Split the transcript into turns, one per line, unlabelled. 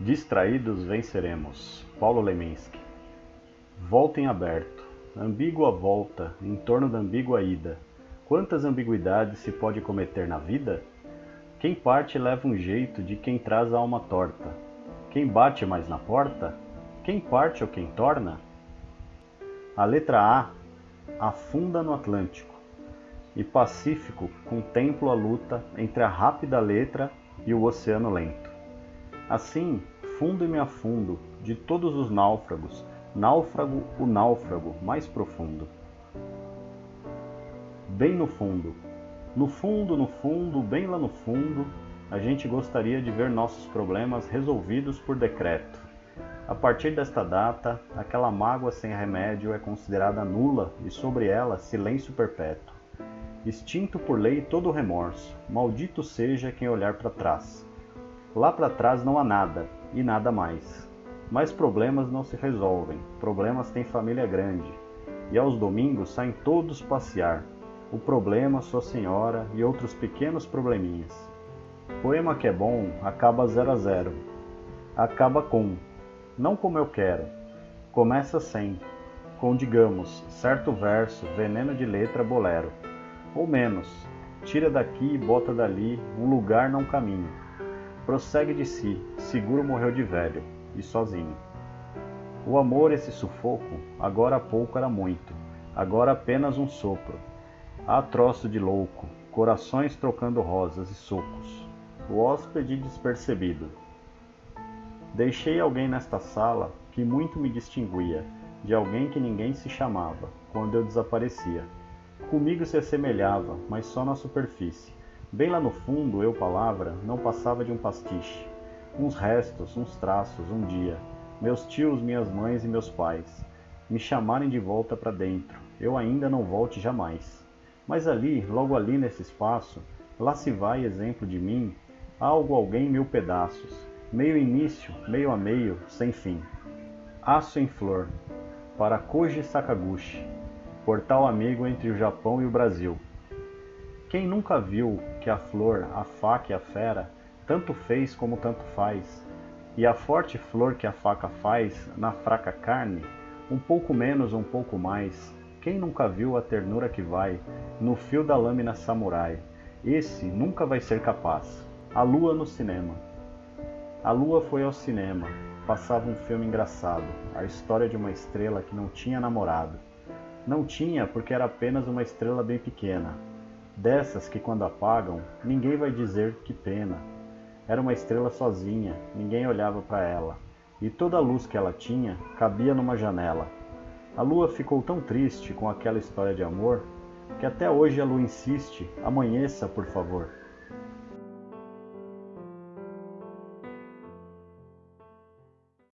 Distraídos venceremos. Paulo Leminski. Volta em aberto. Ambígua volta, em torno da ambígua ida. Quantas ambiguidades se pode cometer na vida? Quem parte leva um jeito de quem traz a alma torta. Quem bate mais na porta? Quem parte ou quem torna? A letra A afunda no Atlântico e Pacífico contempla a luta entre a rápida letra e o oceano lento. Assim, fundo e me afundo, de todos os náufragos, náufrago o náufrago mais profundo. Bem no fundo, no fundo, no fundo, bem lá no fundo, a gente gostaria de ver nossos problemas resolvidos por decreto. A partir desta data, aquela mágoa sem remédio é considerada nula e sobre ela silêncio perpétuo. Extinto por lei todo remorso, maldito seja quem olhar para trás. Lá para trás não há nada e nada mais. Mas problemas não se resolvem, problemas têm família grande. E aos domingos saem todos passear. O problema, sua senhora e outros pequenos probleminhas. Poema que é bom acaba zero a zero. Acaba com, não como eu quero. Começa sem, com digamos, certo verso, veneno de letra bolero. Ou menos, tira daqui e bota dali, um lugar não caminho prossegue de si, seguro morreu de velho e sozinho. O amor, esse sufoco, agora há pouco era muito, agora apenas um sopro. Há troço de louco, corações trocando rosas e socos. O hóspede despercebido. Deixei alguém nesta sala que muito me distinguia, de alguém que ninguém se chamava, quando eu desaparecia. Comigo se assemelhava, mas só na superfície Bem lá no fundo, eu, palavra, não passava de um pastiche. Uns restos, uns traços, um dia. Meus tios, minhas mães e meus pais. Me chamarem de volta para dentro. Eu ainda não volte jamais. Mas ali, logo ali nesse espaço, lá se vai exemplo de mim, algo, alguém, mil pedaços. Meio início, meio a meio, sem fim. Aço em flor, para Koji Sakaguchi, portal amigo entre o Japão e o Brasil. Quem nunca viu que a flor, a faca e a fera tanto fez como tanto faz, e a forte flor que a faca faz na fraca carne, um pouco menos, um pouco mais, quem nunca viu a ternura que vai no fio da lâmina samurai? Esse nunca vai ser capaz. A lua no cinema. A lua foi ao cinema. Passava um filme engraçado, a história de uma estrela que não tinha namorado. Não tinha porque era apenas uma estrela bem pequena, Dessas que quando apagam, ninguém vai dizer que pena. Era uma estrela sozinha, ninguém olhava para ela, e toda a luz que ela tinha cabia numa janela. A lua ficou tão triste com aquela história de amor que até hoje a lua insiste: amanheça, por favor.